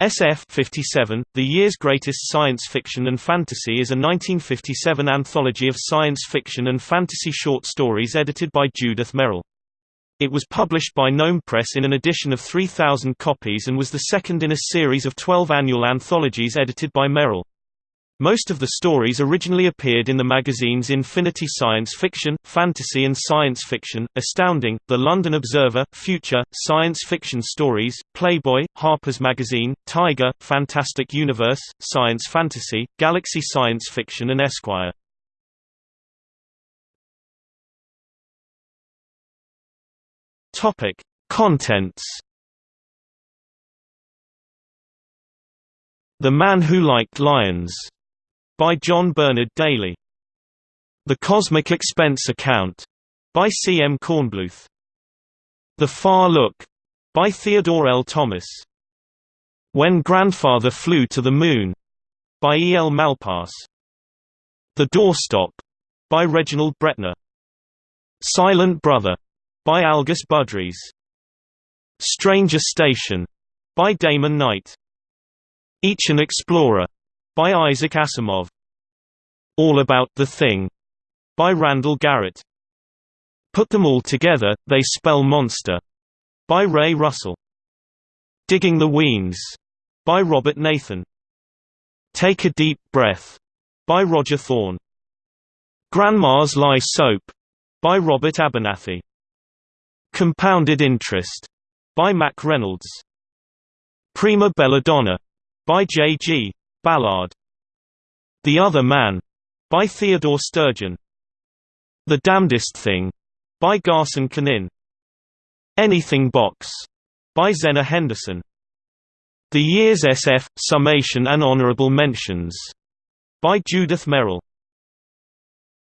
SF 57, The Year's Greatest Science Fiction and Fantasy is a 1957 anthology of science fiction and fantasy short stories edited by Judith Merril. It was published by Gnome Press in an edition of 3,000 copies and was the second in a series of 12 annual anthologies edited by Merril. Most of the stories originally appeared in the magazines Infinity Science Fiction, Fantasy and Science Fiction, Astounding, The London Observer, Future, Science Fiction Stories, Playboy, Harper's Magazine, Tiger, Fantastic Universe, Science Fantasy, Galaxy Science Fiction and Esquire. Topic: Contents. The Man Who Liked Lions by John Bernard Daly. The Cosmic Expense Account by C. M. Kornbluth. The Far Look by Theodore L. Thomas. When Grandfather Flew to the Moon by E. L. Malpass. The Doorstop by Reginald Bretnor. Silent Brother by Algis Budrys. Stranger Station by Damon Knight. Each an Explorer by Isaac Asimov. All About the Thing by Randall Garrett. Put Them All Together, They Spell Monster by Ray Russell. Digging the Weans by Robert Nathan. Take a Deep Breath by Roger Thorne. Grandma's Lie Soap by Robert Abernathy. Compounded Interest by Mack Reynolds. Prima Belladonna by J. G. Ballard. The Other Man by Theodore Sturgeon. The Damnedest Thing by Garson Kanin. Anything Box by Zenna Henderson. The Year's SF Summation and Honorable Mentions by Judith Merril.